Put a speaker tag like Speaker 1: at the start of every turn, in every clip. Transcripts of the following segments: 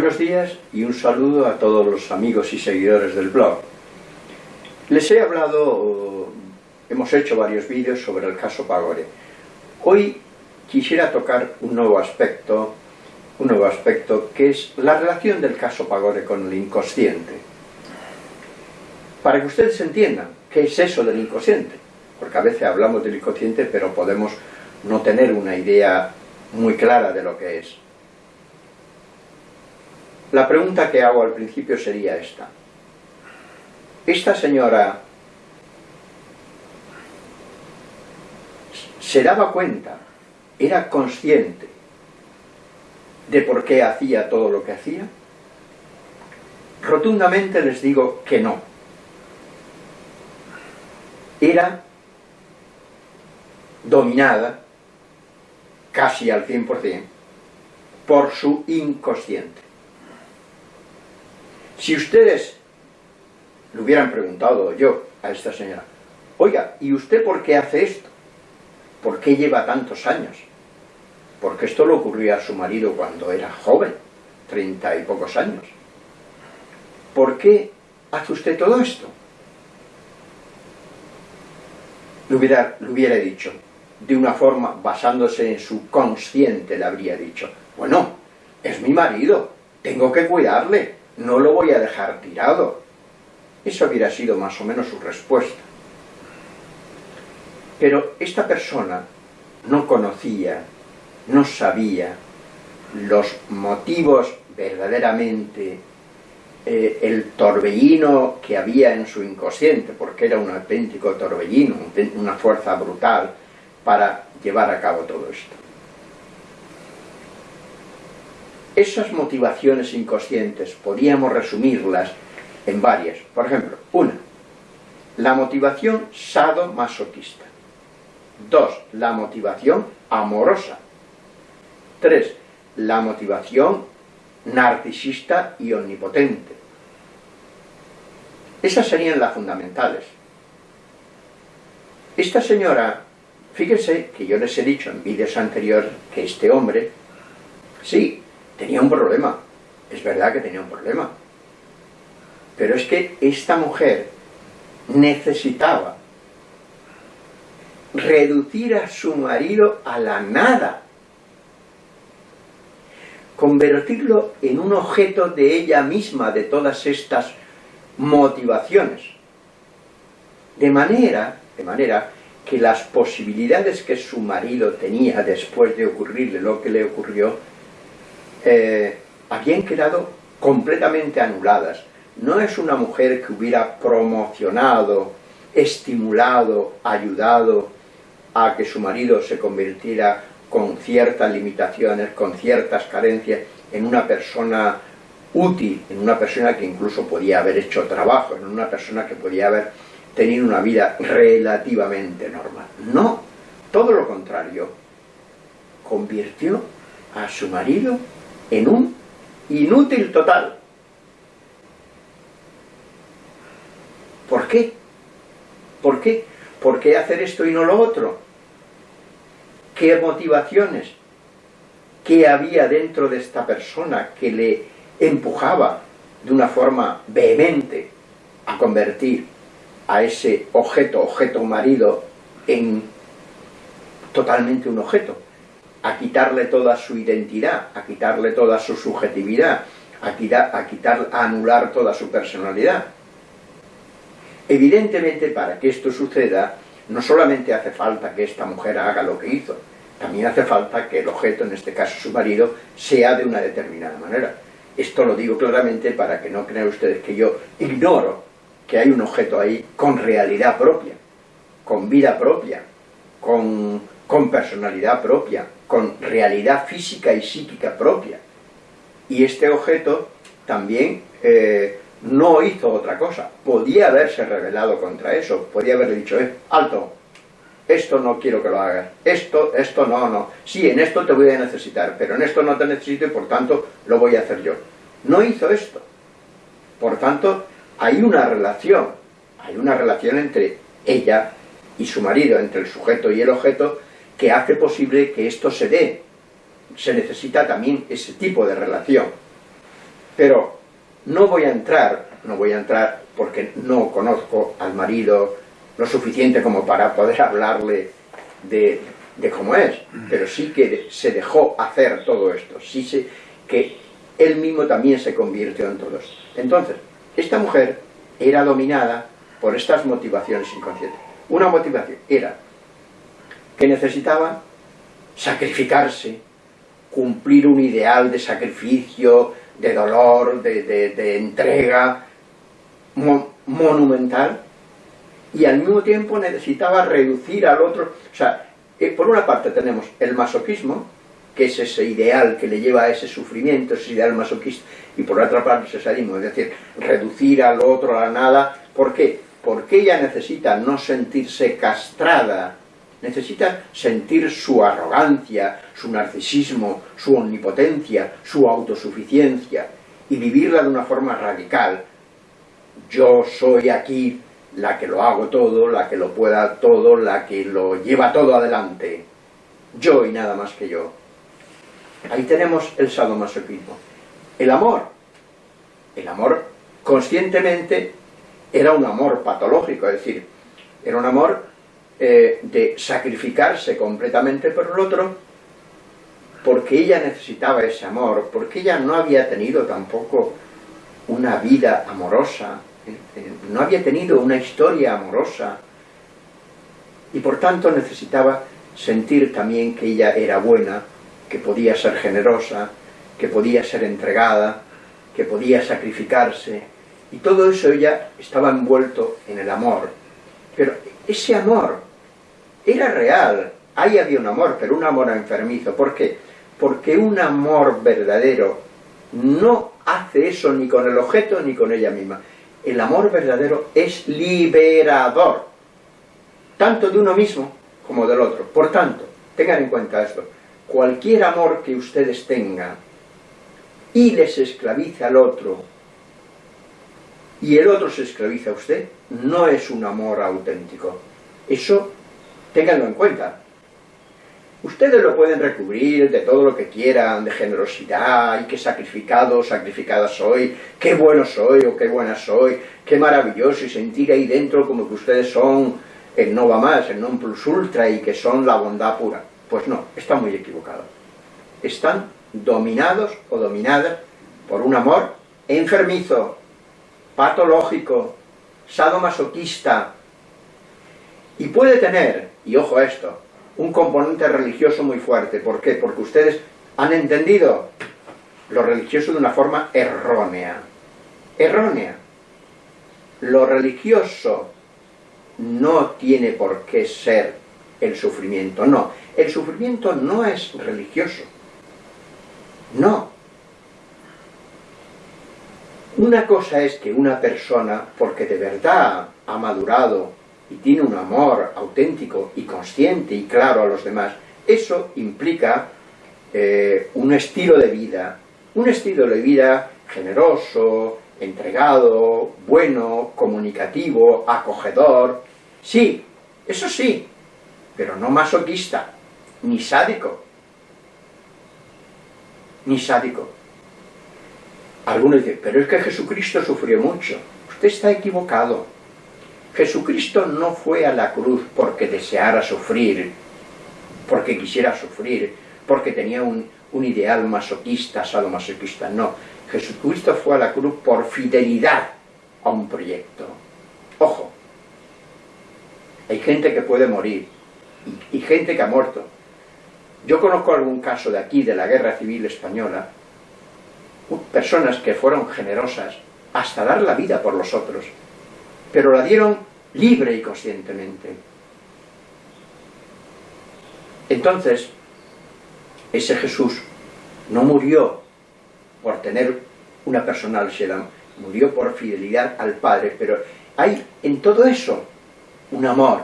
Speaker 1: Buenos días y un saludo a todos los amigos y seguidores del blog. Les he hablado, hemos hecho varios vídeos sobre el caso Pagore. Hoy quisiera tocar un nuevo aspecto, un nuevo aspecto que es la relación del caso Pagore con el inconsciente. Para que ustedes entiendan qué es eso del inconsciente, porque a veces hablamos del inconsciente pero podemos no tener una idea muy clara de lo que es. La pregunta que hago al principio sería esta. Esta señora se daba cuenta, era consciente de por qué hacía todo lo que hacía. Rotundamente les digo que no. Era dominada, casi al 100%, por su inconsciente. Si ustedes le hubieran preguntado yo a esta señora, oiga, ¿y usted por qué hace esto? ¿Por qué lleva tantos años? Porque esto le ocurrió a su marido cuando era joven, treinta y pocos años. ¿Por qué hace usted todo esto? Le hubiera, le hubiera dicho, de una forma, basándose en su consciente, le habría dicho, bueno, es mi marido, tengo que cuidarle, no lo voy a dejar tirado. Eso hubiera sido más o menos su respuesta. Pero esta persona no conocía, no sabía los motivos verdaderamente, eh, el torbellino que había en su inconsciente, porque era un auténtico torbellino, una fuerza brutal para llevar a cabo todo esto. Esas motivaciones inconscientes podíamos resumirlas en varias. Por ejemplo, una, la motivación sadomasoquista. Dos, la motivación amorosa. Tres, la motivación narcisista y omnipotente. Esas serían las fundamentales. Esta señora, fíjense que yo les he dicho en vídeos anteriores que este hombre, sí, tenía un problema, es verdad que tenía un problema, pero es que esta mujer necesitaba reducir a su marido a la nada, convertirlo en un objeto de ella misma, de todas estas motivaciones, de manera, de manera que las posibilidades que su marido tenía después de ocurrirle lo que le ocurrió, eh, habían quedado completamente anuladas. No es una mujer que hubiera promocionado, estimulado, ayudado a que su marido se convirtiera con ciertas limitaciones, con ciertas carencias, en una persona útil, en una persona que incluso podía haber hecho trabajo, en una persona que podía haber tenido una vida relativamente normal. No, todo lo contrario, convirtió a su marido en un inútil total. ¿Por qué? ¿Por qué? ¿Por qué hacer esto y no lo otro? ¿Qué motivaciones? ¿Qué había dentro de esta persona que le empujaba de una forma vehemente a convertir a ese objeto, objeto marido, en totalmente un objeto? A quitarle toda su identidad, a quitarle toda su subjetividad, a, quitar, a, quitar, a anular toda su personalidad. Evidentemente, para que esto suceda, no solamente hace falta que esta mujer haga lo que hizo, también hace falta que el objeto, en este caso su marido, sea de una determinada manera. Esto lo digo claramente para que no crean ustedes que yo ignoro que hay un objeto ahí con realidad propia, con vida propia, con, con personalidad propia, con realidad física y psíquica propia. Y este objeto también eh, no hizo otra cosa. Podía haberse rebelado contra eso, podía haberle dicho, eh, alto, esto no quiero que lo hagas, esto, esto no, no. Sí, en esto te voy a necesitar, pero en esto no te necesito y por tanto lo voy a hacer yo. No hizo esto. Por tanto, hay una relación, hay una relación entre ella y su marido, entre el sujeto y el objeto, que hace posible que esto se dé. Se necesita también ese tipo de relación. Pero no voy a entrar, no voy a entrar porque no conozco al marido lo suficiente como para poder hablarle de, cómo es, pero sí que se dejó hacer todo esto, sí se, que él mismo también se convirtió en todo esto. Entonces, esta mujer era dominada por estas motivaciones inconscientes. Una motivación era que necesitaba sacrificarse, cumplir un ideal de sacrificio, de dolor, de, entrega monumental, y al mismo tiempo necesitaba reducir al otro. O sea, eh, por una parte tenemos el masoquismo, que es ese ideal que le lleva a ese sufrimiento, ese ideal masoquista, y por otra parte el sadismo, es decir, reducir al otro a la nada. ¿Por qué? Porque ella necesita no sentirse castrada, necesita sentir su arrogancia, su narcisismo, su omnipotencia, su autosuficiencia, y vivirla de una forma radical. Yo soy aquí la que lo hago todo, la que lo pueda todo, la que lo lleva todo adelante. Yo y nada más que yo. Ahí tenemos el sadomasoquismo. El amor. El amor, conscientemente, era un amor patológico, es decir, era un amor eh, de sacrificarse completamente por el otro, porque ella necesitaba ese amor, porque ella no había tenido tampoco una vida amorosa, eh, eh, no había tenido una historia amorosa, y por tanto necesitaba sentir también que ella era buena, que podía ser generosa, que podía ser entregada, que podía sacrificarse, y todo eso ella estaba envuelto en el amor. Pero ese amor era real, ahí había un amor, pero un amor enfermizo. ¿Por qué? Porque un amor verdadero no hace eso ni con el objeto ni con ella misma. El amor verdadero es liberador, tanto de uno mismo como del otro. Por tanto, tengan en cuenta esto, cualquier amor que ustedes tengan y les esclavice al otro y el otro se esclaviza a usted, no es un amor auténtico. Eso, ténganlo en cuenta. Ustedes lo pueden recubrir de todo lo que quieran, de generosidad, y qué sacrificado, sacrificada soy, qué bueno soy o qué buena soy, qué maravilloso, y sentir ahí dentro como que ustedes son el no va más, el non plus ultra, y que son la bondad pura. Pues no, está muy equivocado. Están dominados o dominadas por un amor enfermizo, patológico, sadomasoquista, y puede tener, y ojo a esto, un componente religioso muy fuerte. ¿Por qué? Porque ustedes han entendido lo religioso de una forma errónea. Errónea. Lo religioso no tiene por qué ser el sufrimiento, no. El sufrimiento no es religioso. No. Una cosa es que una persona, porque de verdad ha madurado y tiene un amor auténtico y consciente y claro a los demás, eso implica eh, un estilo de vida, un estilo de vida generoso, entregado, bueno, comunicativo, acogedor, sí, eso sí, pero no masoquista, ni sádico, ni sádico. Algunos dicen, pero es que Jesucristo sufrió mucho. Usted está equivocado. Jesucristo no fue a la cruz porque deseara sufrir, porque quisiera sufrir, porque tenía un, ideal masoquista, sadomasoquista, no. Jesucristo fue a la cruz por fidelidad a un proyecto. Ojo, hay gente que puede morir, y, gente que ha muerto. Yo conozco algún caso de aquí, de la Guerra Civil Española, personas que fueron generosas hasta dar la vida por los otros, pero la dieron libre y conscientemente. Entonces, ese Jesús no murió por tener una personal murió por fidelidad al Padre, pero hay en todo eso un amor,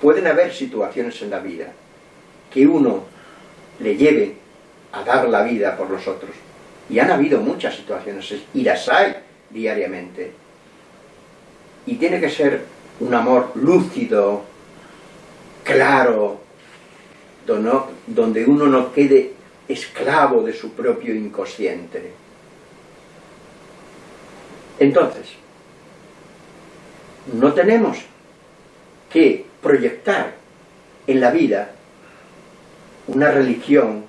Speaker 1: pueden haber situaciones en la vida que uno le lleve a dar la vida por los otros. Y han habido muchas situaciones, y las hay diariamente. Y tiene que ser un amor lúcido, claro, donde uno no quede esclavo de su propio inconsciente. Entonces, no tenemos que proyectar en la vida una religión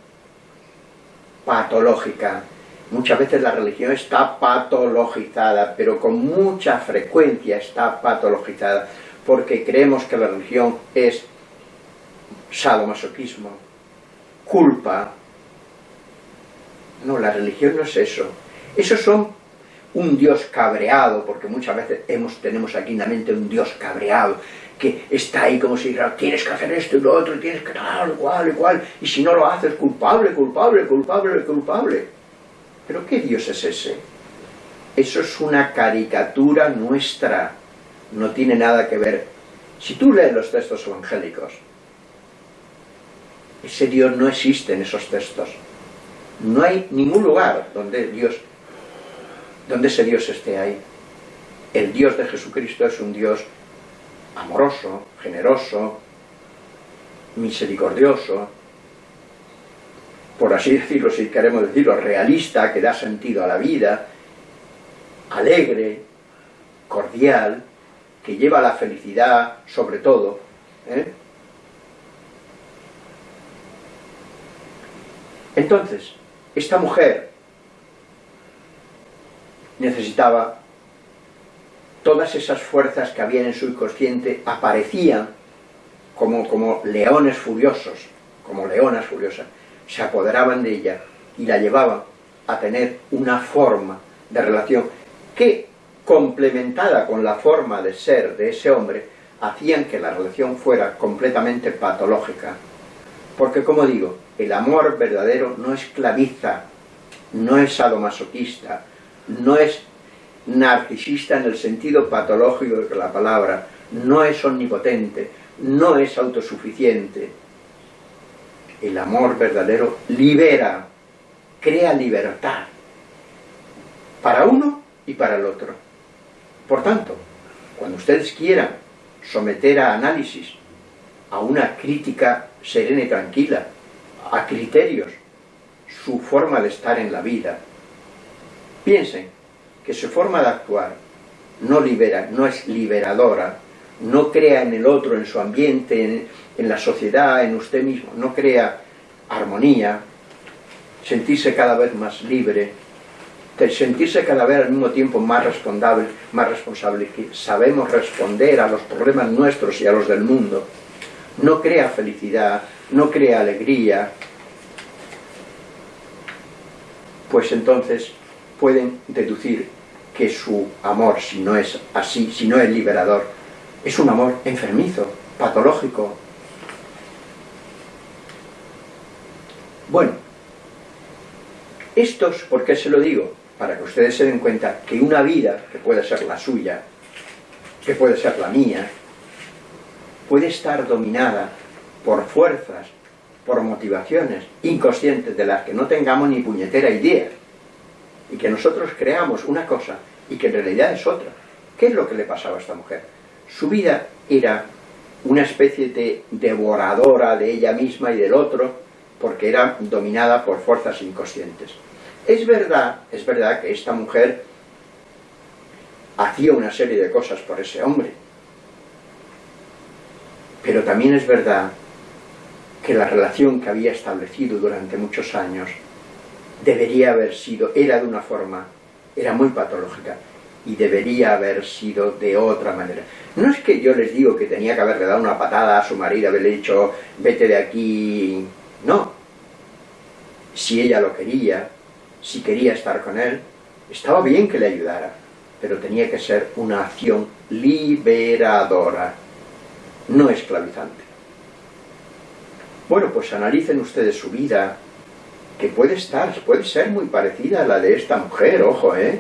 Speaker 1: patológica. Muchas veces la religión está patologizada, pero con mucha frecuencia está patologizada, porque creemos que la religión es sadomasoquismo, culpa. No, la religión no es eso. Esos son un Dios cabreado, porque muchas veces tenemos aquí en la mente un Dios cabreado, que está ahí como si dijera, tienes que hacer esto y lo otro, tienes que tal, cual, igual, y si no lo haces, culpable, culpable, culpable, culpable. ¿Pero qué Dios es ese? Eso es una caricatura nuestra, no tiene nada que ver. Si tú lees los textos evangélicos, ese Dios no existe en esos textos. No hay ningún lugar donde Dios donde ese Dios esté ahí. El Dios de Jesucristo es un Dios amoroso, generoso, misericordioso, por así decirlo, si queremos decirlo, realista, que da sentido a la vida, alegre, cordial, que lleva la felicidad sobre todo. ¿eh? Entonces, esta mujer necesitaba todas esas fuerzas que había en su inconsciente aparecían como, como leones furiosos, como leonas furiosas, se apoderaban de ella y la llevaban a tener una forma de relación que, complementada con la forma de ser de ese hombre, hacían que la relación fuera completamente patológica. Porque, como digo, el amor verdadero no esclaviza, no es sadomasoquista, no es narcisista en el sentido patológico de la palabra, no es omnipotente, no es autosuficiente. El amor verdadero libera, crea libertad, para uno y para el otro. Por tanto, cuando ustedes quieran someter a análisis, a una crítica serena y tranquila, a criterios, su forma de estar en la vida, Piensen que su forma de actuar no libera, no es liberadora, no crea en el otro, en su ambiente, en, la sociedad, en usted mismo, no crea armonía, sentirse cada vez más libre, sentirse cada vez al mismo tiempo más responsable, más responsable, que sabemos responder a los problemas nuestros y a los del mundo, no crea felicidad, no crea alegría, pues entonces pueden deducir que su amor, si no es así, si no es liberador, es un amor enfermizo, patológico. Bueno, estos, ¿por qué se lo digo? Para que ustedes se den cuenta que una vida, que puede ser la suya, que puede ser la mía, puede estar dominada por fuerzas, por motivaciones inconscientes de las que no tengamos ni puñetera idea y que nosotros creamos una cosa y que en realidad es otra. ¿Qué es lo que le pasaba a esta mujer? Su vida era una especie de devoradora de ella misma y del otro, porque era dominada por fuerzas inconscientes. Es verdad, es verdad que esta mujer hacía una serie de cosas por ese hombre, pero también es verdad que la relación que había establecido durante muchos años debería haber sido, era de una forma, era muy patológica, y debería haber sido de otra manera. No es que yo les digo que tenía que haberle dado una patada a su marido, haberle dicho, vete de aquí, no. Si ella lo quería, si quería estar con él, estaba bien que le ayudara, pero tenía que ser una acción liberadora, no esclavizante. Bueno, pues analicen ustedes su vida, que puede estar, puede ser muy parecida a la de esta mujer, ojo, ¿eh?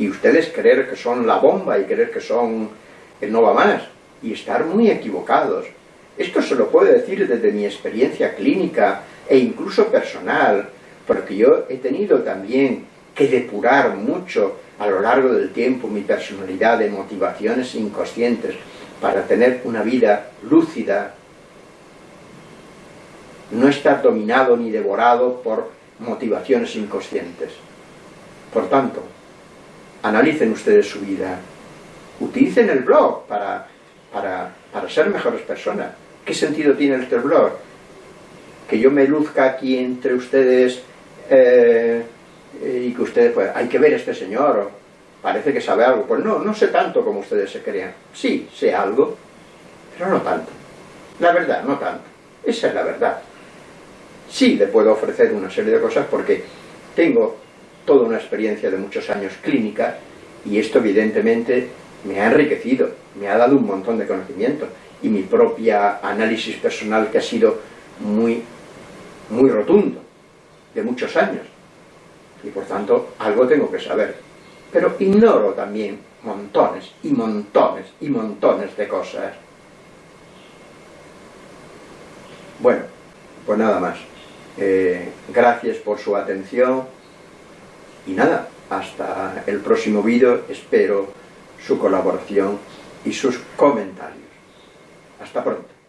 Speaker 1: Y ustedes creer que son la bomba y creer que son el no va más, y estar muy equivocados. Esto se lo puedo decir desde mi experiencia clínica e incluso personal, porque yo he tenido también que depurar mucho a lo largo del tiempo mi personalidad de motivaciones inconscientes para tener una vida lúcida, no estar dominado ni devorado por motivaciones inconscientes. Por tanto, analicen ustedes su vida, utilicen el blog para, para, ser mejores personas. ¿Qué sentido tiene este blog? Que yo me luzca aquí entre ustedes eh, y que ustedes, pues, hay que ver a este señor, parece que sabe algo. Pues no, no sé tanto como ustedes se crean. Sí, sé algo, pero no tanto. La verdad, no tanto. Esa es la verdad. Sí le puedo ofrecer una serie de cosas porque tengo toda una experiencia de muchos años clínica y esto evidentemente me ha enriquecido, me ha dado un montón de conocimiento y mi propia análisis personal que ha sido muy, muy rotundo, de muchos años. Y por tanto, algo tengo que saber. Pero ignoro también montones y montones y montones de cosas. Bueno, pues nada más. Eh, gracias por su atención y nada, hasta el próximo vídeo, espero su colaboración y sus comentarios. Hasta pronto.